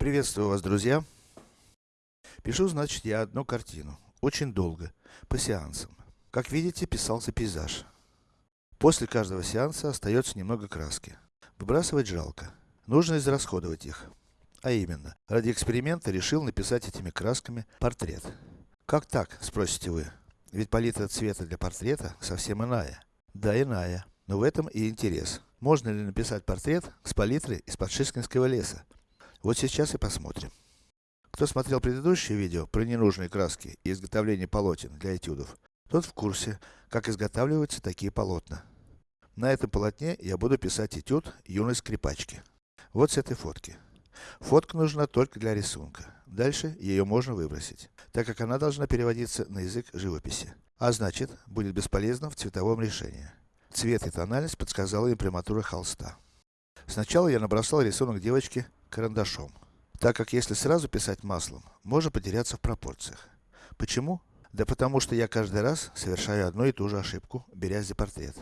Приветствую вас, друзья. Пишу, значит, я одну картину. Очень долго. По сеансам. Как видите, писался пейзаж. После каждого сеанса остается немного краски. Выбрасывать жалко. Нужно израсходовать их. А именно, ради эксперимента решил написать этими красками портрет. Как так, спросите вы? Ведь палитра цвета для портрета совсем иная. Да, иная. Но в этом и интерес. Можно ли написать портрет с палитры из-под Шишкинского леса? Вот сейчас и посмотрим. Кто смотрел предыдущее видео про ненужные краски и изготовление полотен для этюдов, тот в курсе, как изготавливаются такие полотна. На этом полотне я буду писать этюд юной скрипачки. Вот с этой фотки. Фотка нужна только для рисунка. Дальше ее можно выбросить, так как она должна переводиться на язык живописи. А значит, будет бесполезна в цветовом решении. Цвет и тональность подсказала имприматура холста. Сначала я набросал рисунок девочки карандашом. Так как если сразу писать маслом, можно потеряться в пропорциях. Почему? Да потому что я каждый раз совершаю одну и ту же ошибку, берясь за портрет.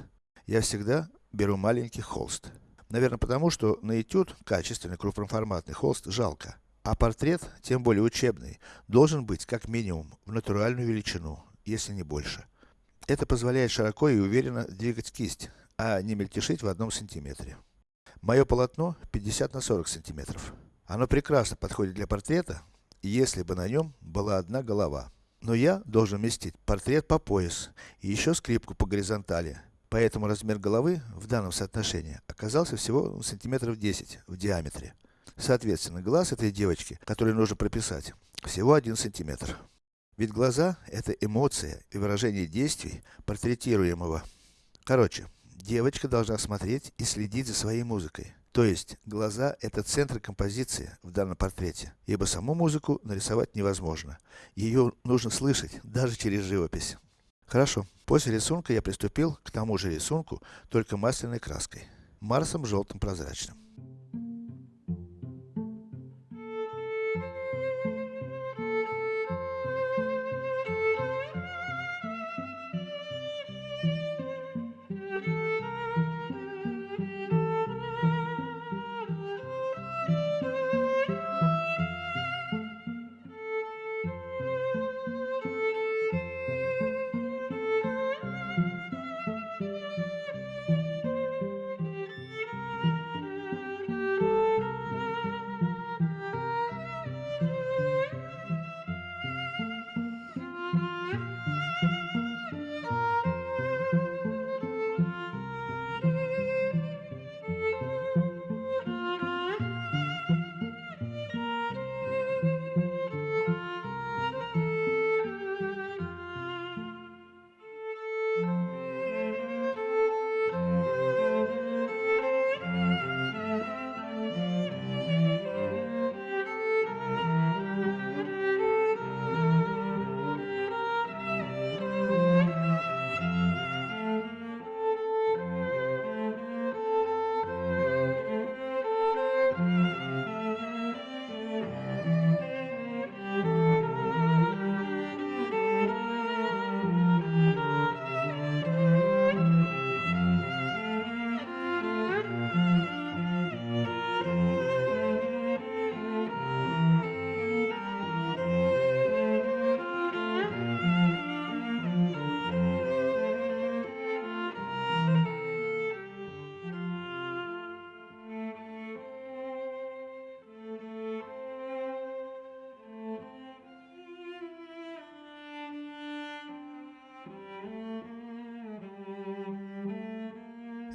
Я всегда беру маленький холст. Наверное потому, что на этюд, качественный крупноформатный холст, жалко. А портрет, тем более учебный, должен быть как минимум в натуральную величину, если не больше. Это позволяет широко и уверенно двигать кисть, а не мельтешить в одном сантиметре. Мое полотно 50 на 40 сантиметров. Оно прекрасно подходит для портрета, если бы на нем была одна голова. Но я должен вместить портрет по пояс и еще скрипку по горизонтали. Поэтому размер головы в данном соотношении оказался всего сантиметров 10 в диаметре. Соответственно, глаз этой девочки, который нужно прописать, всего 1 сантиметр. Ведь глаза – это эмоция и выражение действий портретируемого. Короче, девочка должна смотреть и следить за своей музыкой. То есть, глаза – это центр композиции в данном портрете, ибо саму музыку нарисовать невозможно. Ее нужно слышать, даже через живопись. Хорошо. После рисунка я приступил к тому же рисунку, только масляной краской. Марсом желтым прозрачным.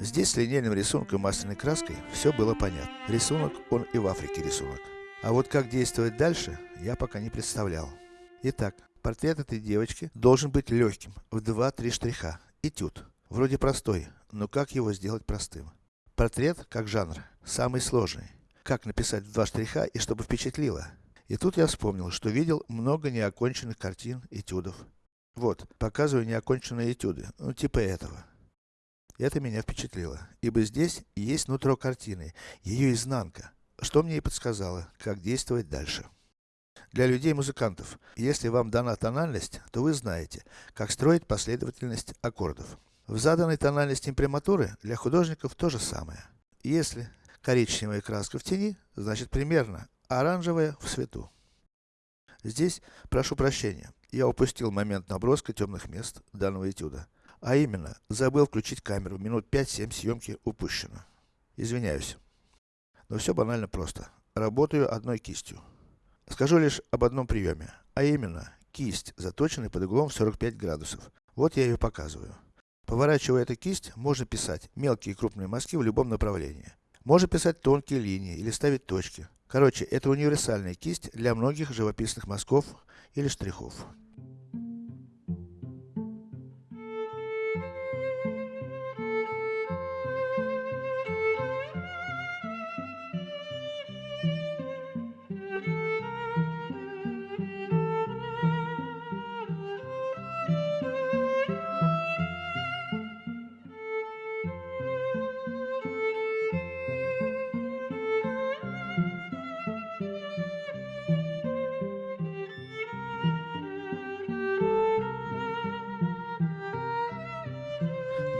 Здесь с линейным рисунком масляной краской все было понятно. Рисунок, он и в Африке рисунок. А вот как действовать дальше, я пока не представлял. Итак, портрет этой девочки должен быть легким, в 2-3 штриха. Этюд. Вроде простой, но как его сделать простым? Портрет, как жанр, самый сложный. Как написать в два штриха и чтобы впечатлило? И тут я вспомнил, что видел много неоконченных картин, этюдов. Вот, показываю неоконченные этюды, ну типа этого. Это меня впечатлило, ибо здесь есть нутро картины, ее изнанка, что мне и подсказало, как действовать дальше. Для людей-музыкантов, если вам дана тональность, то вы знаете, как строить последовательность аккордов. В заданной тональности имприматуры для художников то же самое. Если коричневая краска в тени, значит примерно оранжевая в свету. Здесь, прошу прощения, я упустил момент наброска темных мест данного этюда. А именно, забыл включить камеру, минут 5-7 съемки упущено. Извиняюсь. Но все банально просто. Работаю одной кистью. Скажу лишь об одном приеме, а именно, кисть, заточенная под углом 45 градусов. Вот я ее показываю. Поворачивая эту кисть, можно писать мелкие и крупные мазки в любом направлении. Можно писать тонкие линии или ставить точки. Короче, это универсальная кисть для многих живописных мазков или штрихов.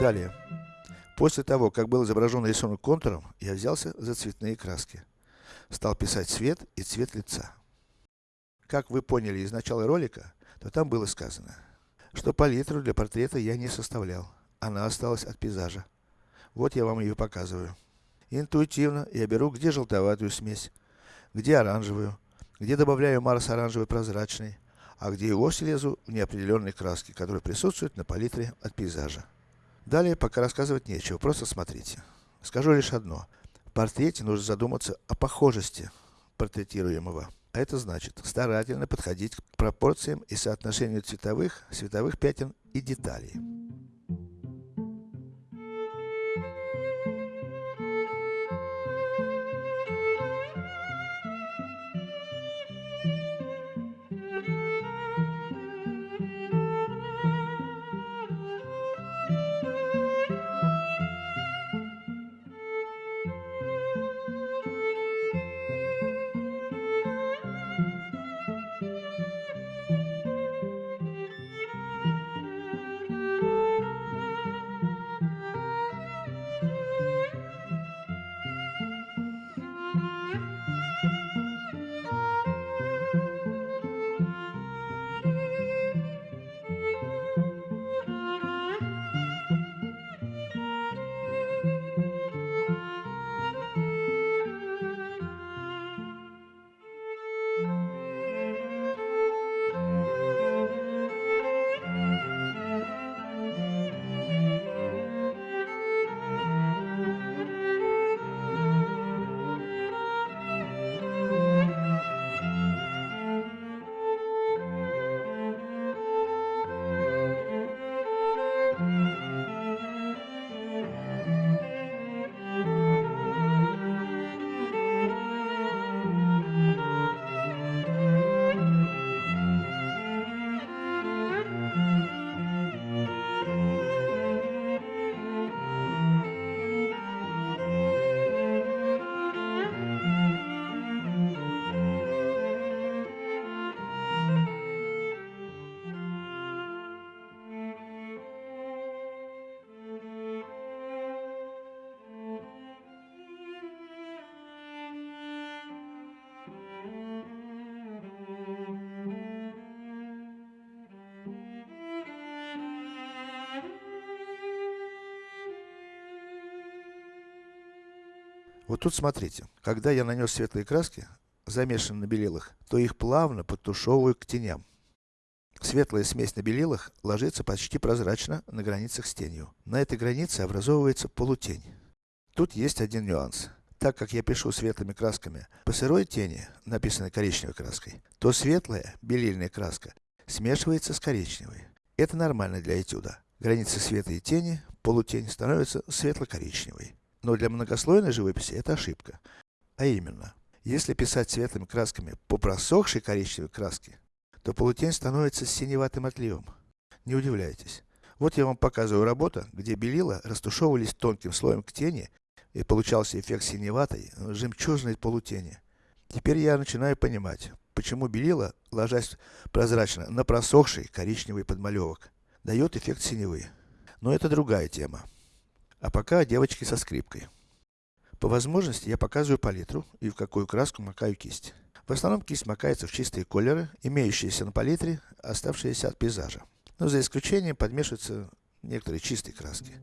Далее. После того, как был изображен рисунок контуром, я взялся за цветные краски. Стал писать цвет и цвет лица. Как вы поняли из начала ролика, то там было сказано, что палитру для портрета я не составлял. Она осталась от пейзажа. Вот я вам ее показываю. Интуитивно я беру где желтоватую смесь, где оранжевую, где добавляю Марс оранжевый прозрачный, а где и вовсе лезу в неопределенные краски, которые присутствуют на палитре от пейзажа. Далее пока рассказывать нечего, просто смотрите. Скажу лишь одно. В портрете нужно задуматься о похожести портретируемого. А это значит, старательно подходить к пропорциям и соотношению цветовых, световых пятен и деталей. Вот тут смотрите, когда я нанес светлые краски, замешанные на белилах, то их плавно подтушевываю к теням. Светлая смесь на белилах ложится почти прозрачно на границах с тенью. На этой границе образовывается полутень. Тут есть один нюанс. Так как я пишу светлыми красками по сырой тени, написанной коричневой краской, то светлая, белильная краска, смешивается с коричневой. Это нормально для этюда. Границы света и тени, полутень становится светло-коричневой. Но для многослойной живописи это ошибка. А именно, если писать светлыми красками по просохшей коричневой краске, то полутень становится синеватым отливом. Не удивляйтесь. Вот я вам показываю работу, где белила растушевывались тонким слоем к тени, и получался эффект синеватой, жемчужной полутени. Теперь я начинаю понимать, почему белила, ложась прозрачно на просохший коричневый подмалевок, дает эффект синевы. Но это другая тема. А пока девочки со скрипкой. По возможности я показываю палитру и в какую краску макаю кисть. В основном кисть макается в чистые колеры, имеющиеся на палитре, оставшиеся от пейзажа. Но за исключением подмешиваются некоторые чистые краски.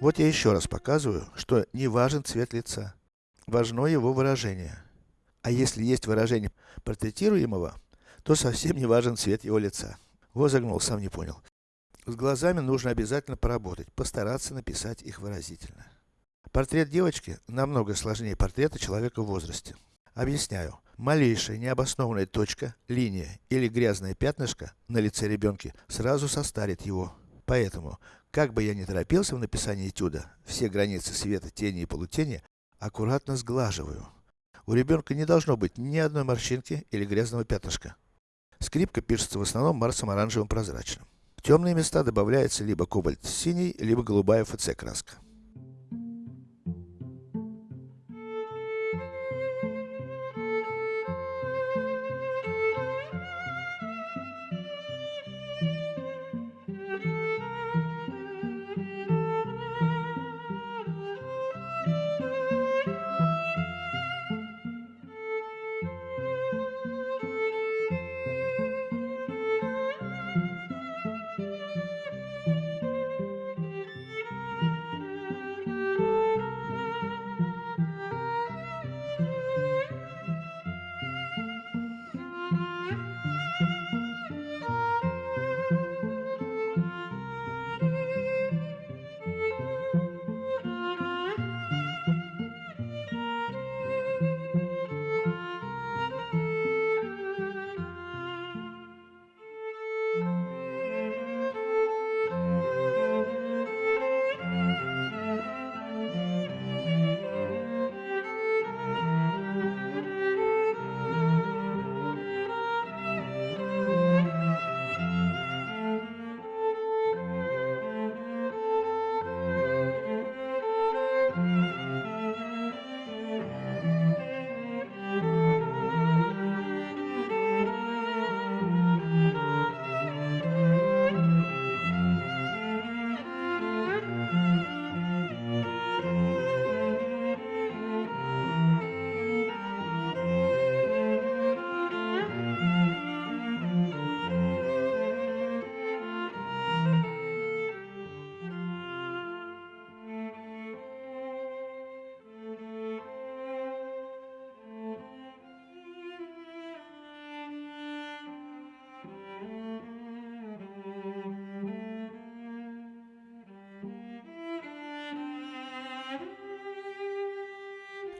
Вот я еще раз показываю, что не важен цвет лица. Важно его выражение. А если есть выражение портретируемого, то совсем не важен цвет его лица. Вот загнул, сам не понял. С глазами нужно обязательно поработать, постараться написать их выразительно. Портрет девочки намного сложнее портрета человека в возрасте. Объясняю. Малейшая необоснованная точка, линия или грязное пятнышко на лице ребенка сразу состарит его. Поэтому, как бы я ни торопился в написании этюда, все границы света, тени и полутени аккуратно сглаживаю. У ребенка не должно быть ни одной морщинки или грязного пятнышка. Скрипка пишется в основном марсом оранжевым прозрачным. В темные места добавляется либо кобальт-синий, либо голубая ФЦ краска.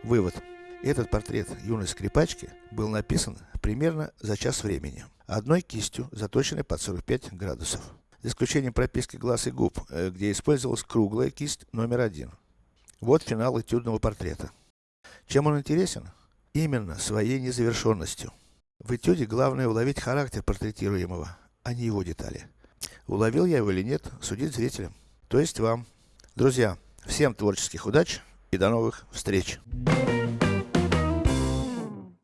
Вывод. Этот портрет юной скрипачки был написан примерно за час времени. Одной кистью, заточенной под 45 градусов. За исключением прописки глаз и губ, э, где использовалась круглая кисть номер один. Вот финал этюдного портрета. Чем он интересен? Именно своей незавершенностью. В этюде главное уловить характер портретируемого, а не его детали. Уловил я его или нет, судить зрителям. То есть вам. Друзья, всем творческих удач и до новых встреч.